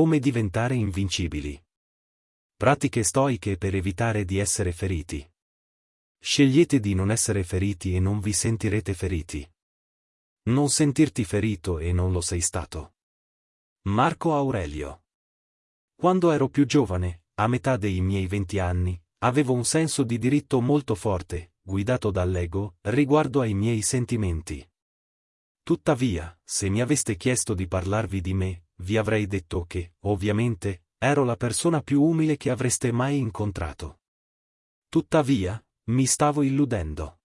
Come diventare invincibili. Pratiche stoiche per evitare di essere feriti. Scegliete di non essere feriti e non vi sentirete feriti. Non sentirti ferito e non lo sei stato. Marco Aurelio. Quando ero più giovane, a metà dei miei venti anni, avevo un senso di diritto molto forte, guidato dall'ego, riguardo ai miei sentimenti. Tuttavia, se mi aveste chiesto di parlarvi di me, vi avrei detto che, ovviamente, ero la persona più umile che avreste mai incontrato. Tuttavia, mi stavo illudendo.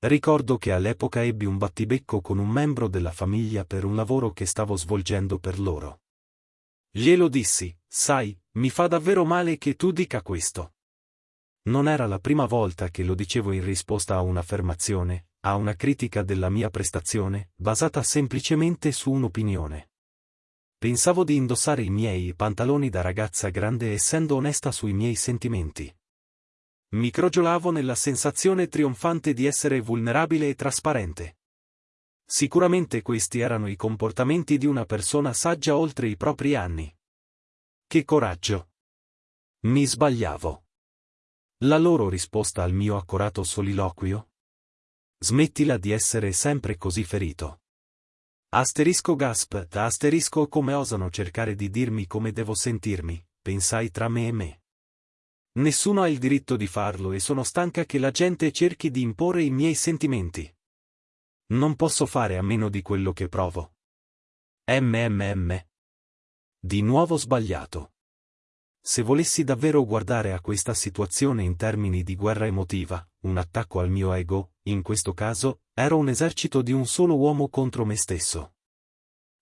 Ricordo che all'epoca ebbi un battibecco con un membro della famiglia per un lavoro che stavo svolgendo per loro. Glielo dissi, sai, mi fa davvero male che tu dica questo. Non era la prima volta che lo dicevo in risposta a un'affermazione, a una critica della mia prestazione, basata semplicemente su un'opinione. Pensavo di indossare i miei pantaloni da ragazza grande essendo onesta sui miei sentimenti. Mi crogiolavo nella sensazione trionfante di essere vulnerabile e trasparente. Sicuramente questi erano i comportamenti di una persona saggia oltre i propri anni. Che coraggio! Mi sbagliavo. La loro risposta al mio accorato soliloquio? Smettila di essere sempre così ferito. Asterisco gasp, asterisco come osano cercare di dirmi come devo sentirmi, pensai tra me e me. Nessuno ha il diritto di farlo e sono stanca che la gente cerchi di imporre i miei sentimenti. Non posso fare a meno di quello che provo. MMM. Di nuovo sbagliato. Se volessi davvero guardare a questa situazione in termini di guerra emotiva, un attacco al mio ego, in questo caso, ero un esercito di un solo uomo contro me stesso.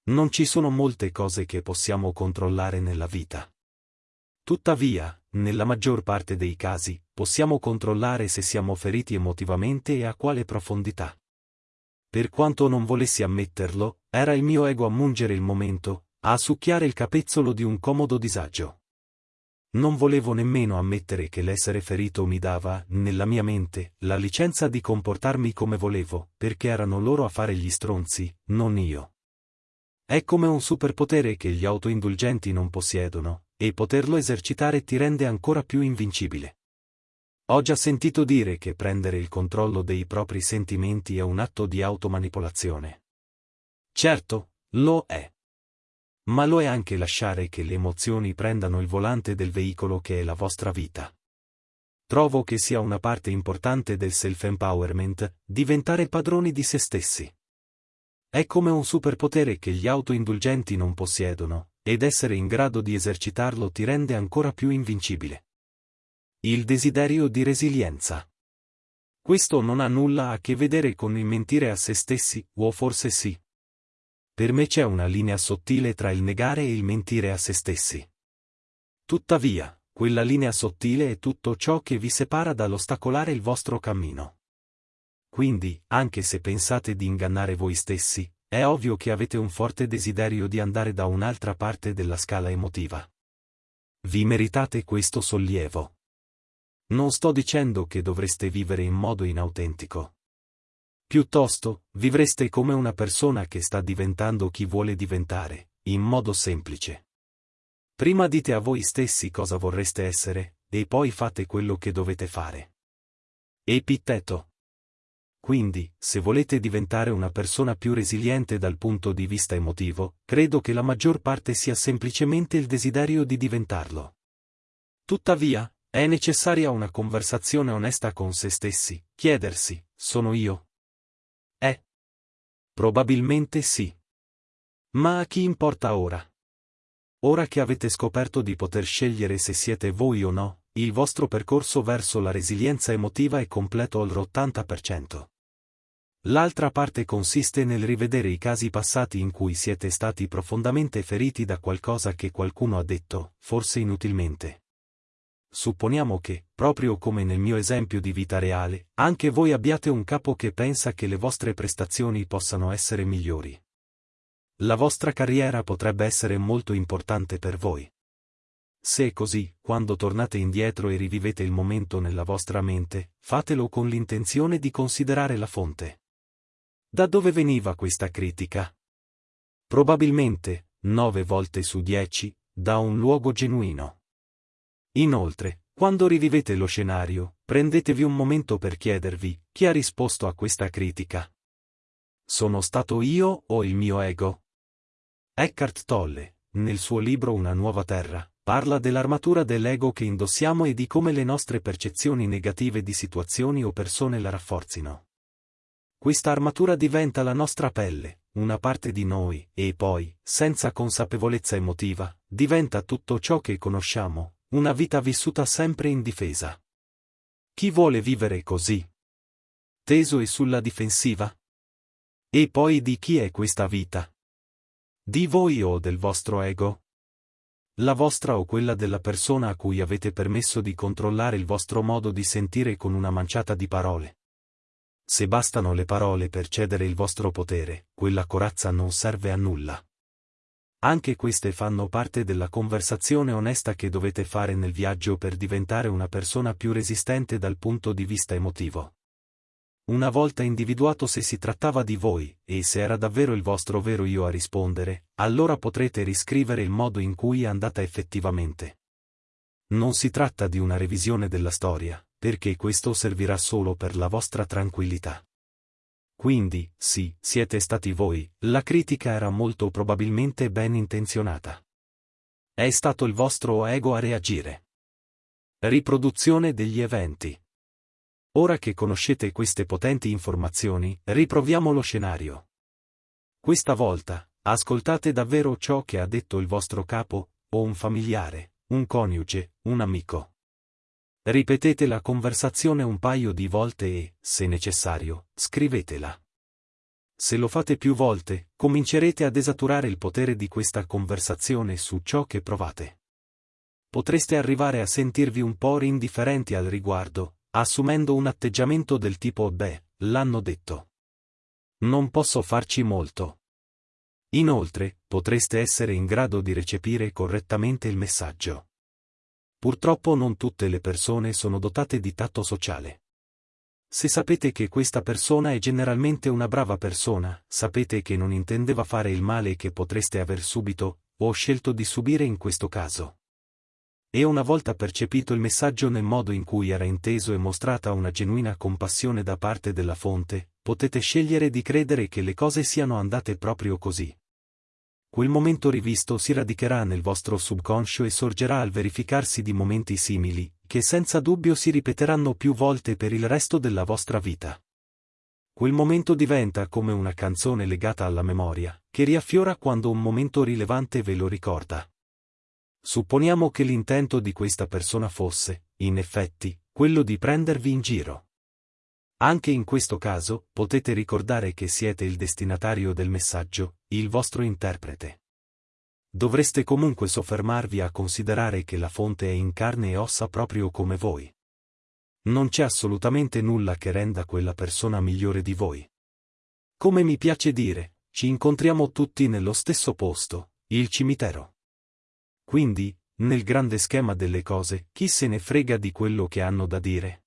Non ci sono molte cose che possiamo controllare nella vita. Tuttavia, nella maggior parte dei casi, possiamo controllare se siamo feriti emotivamente e a quale profondità. Per quanto non volessi ammetterlo, era il mio ego a mungere il momento, a succhiare il capezzolo di un comodo disagio. Non volevo nemmeno ammettere che l'essere ferito mi dava, nella mia mente, la licenza di comportarmi come volevo, perché erano loro a fare gli stronzi, non io. È come un superpotere che gli autoindulgenti non possiedono, e poterlo esercitare ti rende ancora più invincibile. Ho già sentito dire che prendere il controllo dei propri sentimenti è un atto di automanipolazione. Certo, lo è. Ma lo è anche lasciare che le emozioni prendano il volante del veicolo che è la vostra vita. Trovo che sia una parte importante del self-empowerment, diventare padroni di se stessi. È come un superpotere che gli autoindulgenti non possiedono, ed essere in grado di esercitarlo ti rende ancora più invincibile. Il desiderio di resilienza. Questo non ha nulla a che vedere con il mentire a se stessi, o forse sì. Per me c'è una linea sottile tra il negare e il mentire a se stessi. Tuttavia, quella linea sottile è tutto ciò che vi separa dall'ostacolare il vostro cammino. Quindi, anche se pensate di ingannare voi stessi, è ovvio che avete un forte desiderio di andare da un'altra parte della scala emotiva. Vi meritate questo sollievo. Non sto dicendo che dovreste vivere in modo inautentico. Piuttosto, vivreste come una persona che sta diventando chi vuole diventare, in modo semplice. Prima dite a voi stessi cosa vorreste essere, e poi fate quello che dovete fare. Epitteto. Quindi, se volete diventare una persona più resiliente dal punto di vista emotivo, credo che la maggior parte sia semplicemente il desiderio di diventarlo. Tuttavia, è necessaria una conversazione onesta con se stessi, chiedersi, sono io? Probabilmente sì. Ma a chi importa ora? Ora che avete scoperto di poter scegliere se siete voi o no, il vostro percorso verso la resilienza emotiva è completo all'80%. L'altra parte consiste nel rivedere i casi passati in cui siete stati profondamente feriti da qualcosa che qualcuno ha detto, forse inutilmente. Supponiamo che, proprio come nel mio esempio di vita reale, anche voi abbiate un capo che pensa che le vostre prestazioni possano essere migliori. La vostra carriera potrebbe essere molto importante per voi. Se è così, quando tornate indietro e rivivete il momento nella vostra mente, fatelo con l'intenzione di considerare la fonte. Da dove veniva questa critica? Probabilmente, nove volte su dieci, da un luogo genuino. Inoltre, quando rivivete lo scenario, prendetevi un momento per chiedervi, chi ha risposto a questa critica? Sono stato io o il mio ego? Eckhart Tolle, nel suo libro Una nuova terra, parla dell'armatura dell'ego che indossiamo e di come le nostre percezioni negative di situazioni o persone la rafforzino. Questa armatura diventa la nostra pelle, una parte di noi, e poi, senza consapevolezza emotiva, diventa tutto ciò che conosciamo, una vita vissuta sempre in difesa. Chi vuole vivere così? Teso e sulla difensiva? E poi di chi è questa vita? Di voi o del vostro ego? La vostra o quella della persona a cui avete permesso di controllare il vostro modo di sentire con una manciata di parole. Se bastano le parole per cedere il vostro potere, quella corazza non serve a nulla. Anche queste fanno parte della conversazione onesta che dovete fare nel viaggio per diventare una persona più resistente dal punto di vista emotivo. Una volta individuato se si trattava di voi, e se era davvero il vostro vero io a rispondere, allora potrete riscrivere il modo in cui è andata effettivamente. Non si tratta di una revisione della storia, perché questo servirà solo per la vostra tranquillità. Quindi, sì, siete stati voi, la critica era molto probabilmente ben intenzionata. È stato il vostro ego a reagire. Riproduzione degli eventi. Ora che conoscete queste potenti informazioni, riproviamo lo scenario. Questa volta, ascoltate davvero ciò che ha detto il vostro capo, o un familiare, un coniuge, un amico. Ripetete la conversazione un paio di volte e, se necessario, scrivetela. Se lo fate più volte, comincerete a desaturare il potere di questa conversazione su ciò che provate. Potreste arrivare a sentirvi un po' indifferenti al riguardo, assumendo un atteggiamento del tipo beh, l'hanno detto. Non posso farci molto. Inoltre, potreste essere in grado di recepire correttamente il messaggio. Purtroppo non tutte le persone sono dotate di tatto sociale. Se sapete che questa persona è generalmente una brava persona, sapete che non intendeva fare il male che potreste aver subito, o scelto di subire in questo caso. E una volta percepito il messaggio nel modo in cui era inteso e mostrata una genuina compassione da parte della fonte, potete scegliere di credere che le cose siano andate proprio così. Quel momento rivisto si radicherà nel vostro subconscio e sorgerà al verificarsi di momenti simili, che senza dubbio si ripeteranno più volte per il resto della vostra vita. Quel momento diventa come una canzone legata alla memoria, che riaffiora quando un momento rilevante ve lo ricorda. Supponiamo che l'intento di questa persona fosse, in effetti, quello di prendervi in giro. Anche in questo caso, potete ricordare che siete il destinatario del messaggio, il vostro interprete. Dovreste comunque soffermarvi a considerare che la fonte è in carne e ossa proprio come voi. Non c'è assolutamente nulla che renda quella persona migliore di voi. Come mi piace dire, ci incontriamo tutti nello stesso posto, il cimitero. Quindi, nel grande schema delle cose, chi se ne frega di quello che hanno da dire?